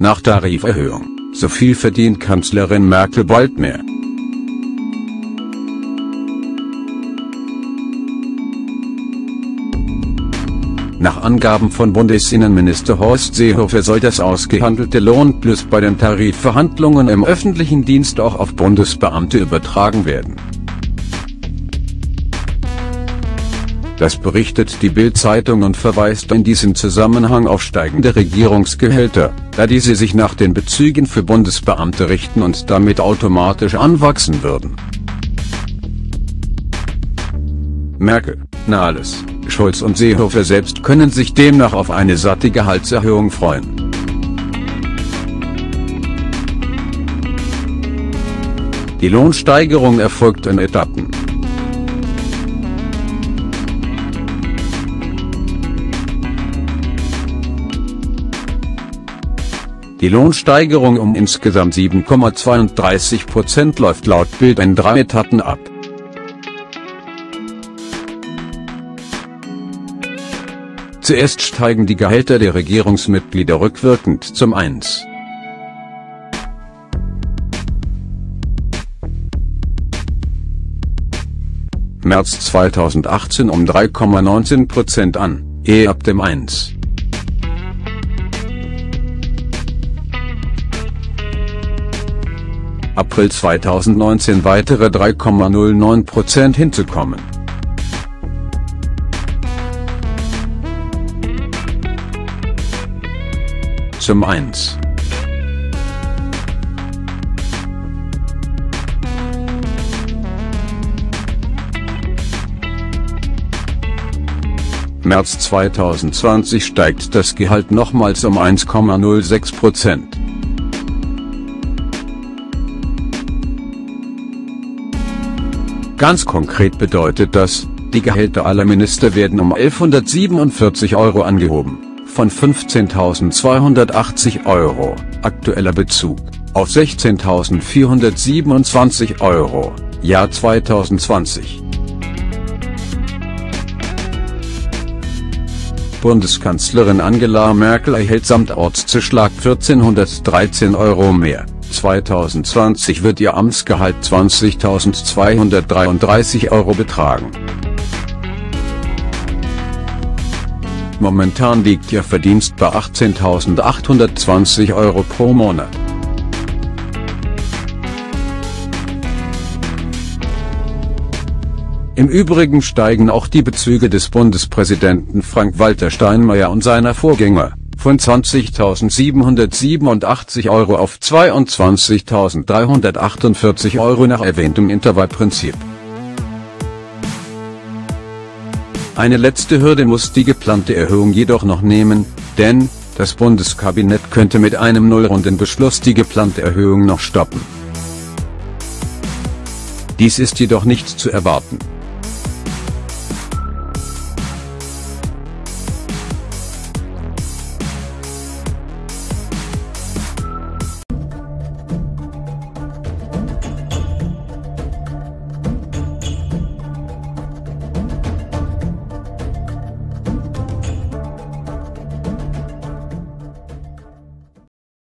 Nach Tariferhöhung, so viel verdient Kanzlerin Merkel bald mehr. Nach Angaben von Bundesinnenminister Horst Seehofer soll das ausgehandelte Lohnplus bei den Tarifverhandlungen im öffentlichen Dienst auch auf Bundesbeamte übertragen werden. Das berichtet die Bild-Zeitung und verweist in diesem Zusammenhang auf steigende Regierungsgehälter, da diese sich nach den Bezügen für Bundesbeamte richten und damit automatisch anwachsen würden. Merkel, Nahles, Scholz und Seehofer selbst können sich demnach auf eine satte Gehaltserhöhung freuen. Die Lohnsteigerung erfolgt in Etappen. Die Lohnsteigerung um insgesamt 7,32 Prozent läuft laut Bild in drei Etappen ab. Zuerst steigen die Gehälter der Regierungsmitglieder rückwirkend zum 1. März 2018 um 3,19% an, ehe ab dem 1. April 2019 weitere 3,09% hinzukommen. zum 1. März 2020 steigt das Gehalt nochmals um 1,06 Prozent. Ganz konkret bedeutet das, die Gehälter aller Minister werden um 1147 Euro angehoben von 15.280 Euro, aktueller Bezug, auf 16.427 Euro, Jahr 2020. Bundeskanzlerin Angela Merkel erhält samt Ortszuschlag 1413 Euro mehr. 2020 wird ihr Amtsgehalt 20.233 Euro betragen. Momentan liegt ihr Verdienst bei 18.820 Euro pro Monat. Im Übrigen steigen auch die Bezüge des Bundespräsidenten Frank-Walter Steinmeier und seiner Vorgänger, von 20.787 Euro auf 22.348 Euro nach erwähntem Intervallprinzip. Eine letzte Hürde muss die geplante Erhöhung jedoch noch nehmen, denn, das Bundeskabinett könnte mit einem Nullrundenbeschluss die geplante Erhöhung noch stoppen. Dies ist jedoch nicht zu erwarten.